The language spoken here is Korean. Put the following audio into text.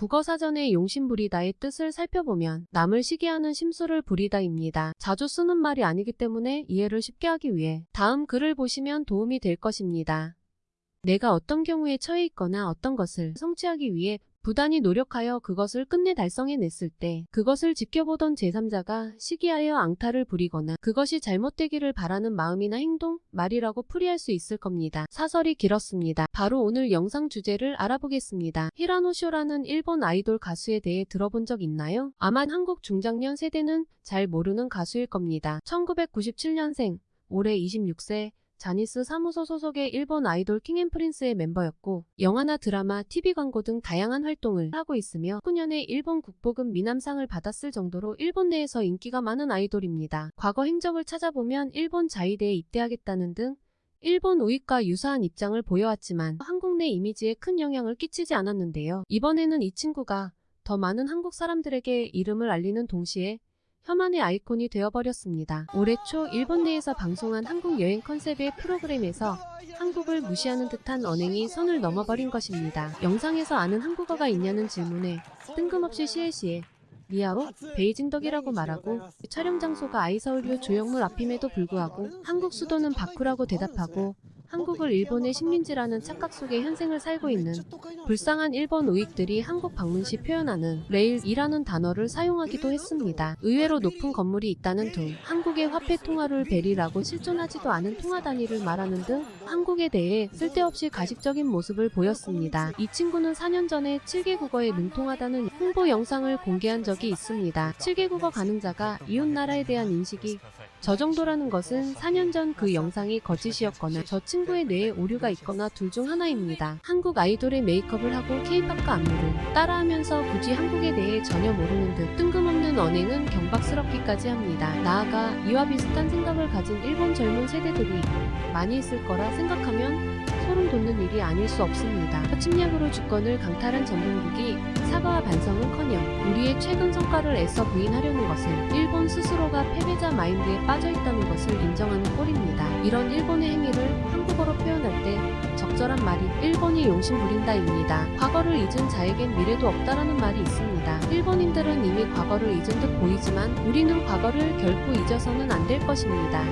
국어사전의 용심부리다의 뜻을 살펴보면 남을 시기하는 심술을 부리다입니다. 자주 쓰는 말이 아니기 때문에 이해를 쉽게 하기 위해 다음 글을 보시면 도움이 될 것입니다. 내가 어떤 경우에 처해 있거나 어떤 것을 성취하기 위해 부단히 노력하여 그것을 끝내 달성해냈을 때 그것을 지켜보던 제3자가 시기하여 앙탈을 부리거나 그것이 잘못되기를 바라는 마음이나 행동, 말이라고 풀이할 수 있을 겁니다. 사설이 길었습니다. 바로 오늘 영상 주제를 알아보겠습니다. 히라노쇼라는 일본 아이돌 가수에 대해 들어본 적 있나요? 아마 한국 중장년 세대는 잘 모르는 가수일 겁니다. 1997년생, 올해 26세, 자니스 사무소 소속의 일본 아이돌 킹앤프린스의 멤버였고 영화나 드라마, TV 광고 등 다양한 활동을 하고 있으며 9년에 일본 국보급 미남상을 받았을 정도로 일본 내에서 인기가 많은 아이돌입니다. 과거 행적을 찾아보면 일본 자위대에 입대하겠다는 등 일본 우익과 유사한 입장을 보여왔지만 한국 내 이미지에 큰 영향을 끼치지 않았는데요. 이번에는 이 친구가 더 많은 한국 사람들에게 이름을 알리는 동시에 혐한의 아이콘이 되어버렸습니다. 올해 초 일본 내에서 방송한 한국 여행 컨셉의 프로그램에서 한국을 무시하는 듯한 언행이 선을 넘어버린 것입니다. 영상에서 아는 한국어가 있냐는 질문에 뜬금없이 시에시에 미아로 베이징덕이라고 말하고 촬영 장소가 아이서울유 조형물 앞임에도 불구하고 한국 수도는 바쿠라고 대답하고 한국을 일본의 식민지라는 착각 속에 현생을 살고 있는 불쌍한 일본 우익들이 한국 방문 시 표현하는 레일이라는 단어를 사용하기도 했습니다. 의외로 높은 건물이 있다는 등 한국의 화폐 통화를 베리라고 실존하지도 않은 통화 단위를 말하는 등 한국에 대해 쓸데없이 가식적인 모습을 보였습니다. 이 친구는 4년 전에 7개 국어에 능통하다는 홍보 영상을 공개한 적이 있습니다. 7개 국어 가능자가 이웃나라에 대한 인식이 저 정도라는 것은 4년 전 그 영상이 거짓이었거나 저 친구 의 뇌에 오류가 있거나 둘 중 하나입니다. 한국 아이돌의 메이크업을 하고 케이팝과 안무를 따라하면서 굳이 한국에 대해 전혀 모르는 듯 뜬금없는 언행은 경박스럽기까지 합니다. 나아가 이와 비슷한 생각을 가진 일본 젊은 세대들이 많이 있을 거라 생각하면 소름 돋는 일이 아닐 수 없습니다. 침략으로 주권을 강탈한 전범국이 사과와 반성은커녕 우리의 최근 성과를 애써 부인하려는 것은 일본 스스로가 패배자 마인드에 빠져있다는 것을 인정하는 꼴입니다. 이런 일본의 행위를 표현할 때 적절한 말이 일본이 용심 부린다입니다. 과거를 잊은 자에겐 미래도 없다라는 말이 있습니다. 일본인들은 이미 과거를 잊은 듯 보이지만 우리는 과거를 결코 잊어서는 안 될 것입니다.